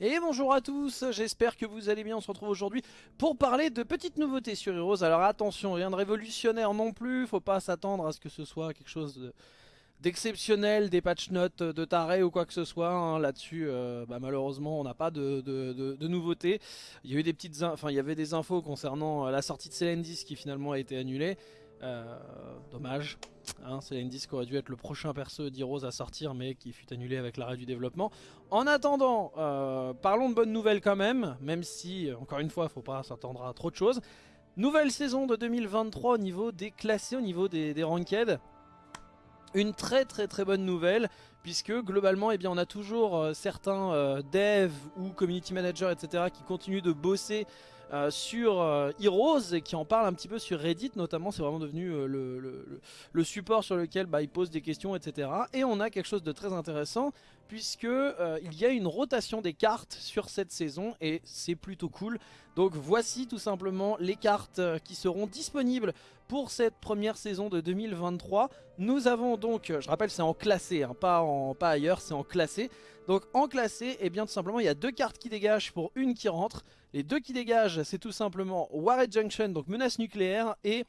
Et bonjour à tous, j'espère que vous allez bien, on se retrouve aujourd'hui pour parler de petites nouveautés sur Heroes. Alors attention, rien de révolutionnaire non plus, faut pas s'attendre à ce que ce soit quelque chose d'exceptionnel, des patch notes de taré ou quoi que ce soit. Hein. Là-dessus, euh, bah, malheureusement, on n'a pas de, nouveautés. Il y a des petites, enfin, il y avait des infos concernant euh, la sortie de Celendis qui finalement a été annulée. Euh, dommage. Hein, c'est l'indice qui aurait dû être le prochain perso d'Heroes à sortir mais qui fut annulé avec l'arrêt du développement. En attendant, euh, parlons de bonnes nouvelles quand même, même si, encore une fois, il faut pas s'attendre à trop de choses. Nouvelle saison de 2023 au niveau des classés, au niveau des ranked. Une très très très bonne nouvelle puisque globalement eh on a toujours euh, certains devs ou community managers etc qui continuent de bosser euh, sur euh, Heroes qui en parle un petit peu sur Reddit notamment c'est vraiment devenu euh, le, support sur lequel bah, il pose des questions etc et on a quelque chose de très intéressant puisque il y a une rotation des cartes sur cette saison et c'est plutôt cool. Donc voici tout simplement les cartes qui seront disponibles pour cette première saison de 2023 nous avons donc, je rappelle c'est en classé, hein, pas, en, pas ailleurs, c'est en classé donc en classé, et eh bien tout simplement il y a deux cartes qui dégagent pour une qui rentre les deux qui dégagent, c'est tout simplement Warhead Junction, donc menace nucléaire, et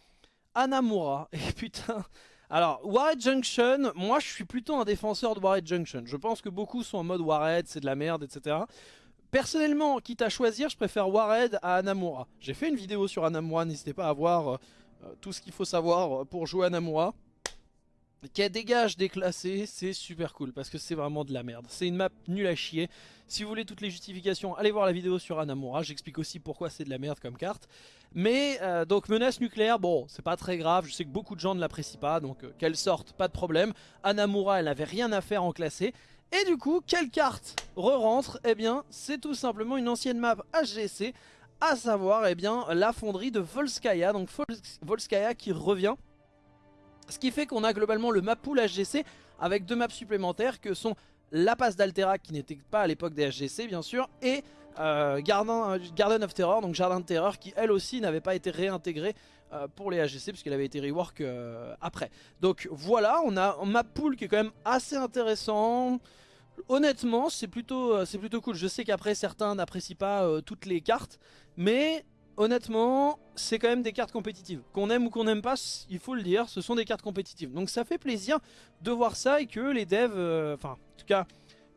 Anamura. Et putain... Alors, Warhead Junction, moi je suis plutôt un défenseur de Warhead Junction. Je pense que beaucoup sont en mode Warhead, c'est de la merde, etc. Personnellement, quitte à choisir, je préfère Warhead à Anamura. J'ai fait une vidéo sur Anamura, n'hésitez pas à voir euh, tout ce qu'il faut savoir pour jouer Anamura qui dégage déclassé, c'est super cool parce que c'est vraiment de la merde. C'est une map nulle à chier. Si vous voulez toutes les justifications, allez voir la vidéo sur Anamura. J'explique aussi pourquoi c'est de la merde comme carte. Mais euh, donc menace nucléaire, bon, c'est pas très grave. Je sais que beaucoup de gens ne l'apprécient pas, donc euh, qu'elle sorte, pas de problème. Anamura, elle n'avait rien à faire en classé. Et du coup, quelle carte re-rentre? Eh bien, c'est tout simplement une ancienne map HGC, à savoir eh bien, la fonderie de Volskaya. Donc Volskaya qui revient ce qui fait qu'on a globalement le map pool HGC avec deux maps supplémentaires que sont la passe d'Altera qui n'était pas à l'époque des HGC bien sûr et euh, Garden, of Terror, donc Jardin de Terreur qui elle aussi n'avait pas été réintégrée euh, pour les HGC puisqu'elle avait été rework euh, après. Donc voilà, on a un map pool qui est quand même assez intéressant. Honnêtement, c'est plutôt, plutôt cool. Je sais qu'après certains n'apprécient pas toutes les cartes, mais honnêtement, c'est quand même des cartes compétitives. Qu'on aime ou qu'on n'aime pas, il faut le dire, ce sont des cartes compétitives. Donc ça fait plaisir de voir ça et que les devs, euh, enfin en tout cas,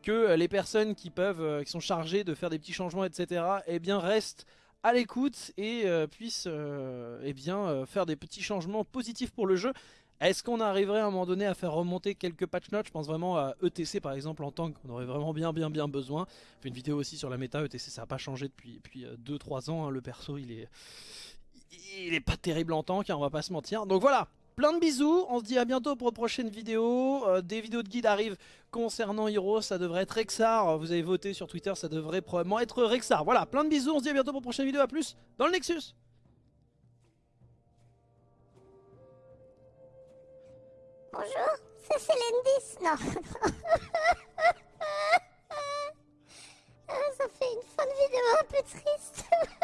que les personnes qui peuvent, euh, qui sont chargées de faire des petits changements, etc., eh restent à l'écoute et euh, puissent eh faire des petits changements positifs pour le jeu. Est-ce qu'on arriverait à un moment donné à faire remonter quelques patch notes? Je pense vraiment à ETC par exemple en tank, on aurait vraiment bien bien bien besoin. Je fais une vidéo aussi sur la méta, ETC ça n'a pas changé depuis, depuis 2-3 ans, hein. le perso il est, il est pas terrible en tank, hein, on va pas se mentir. Donc voilà, plein de bisous, on se dit à bientôt pour une prochaine vidéo. Euh, des vidéos de guide arrivent concernant Hero, ça devrait être Rexar. Vous avez voté sur Twitter, ça devrait probablement être Rexar. Voilà, plein de bisous, on se dit à bientôt pour une prochaine vidéo, à plus dans le Nexus Bonjour, c'est Célendis. Non. Ça fait une fin de vidéo un peu triste.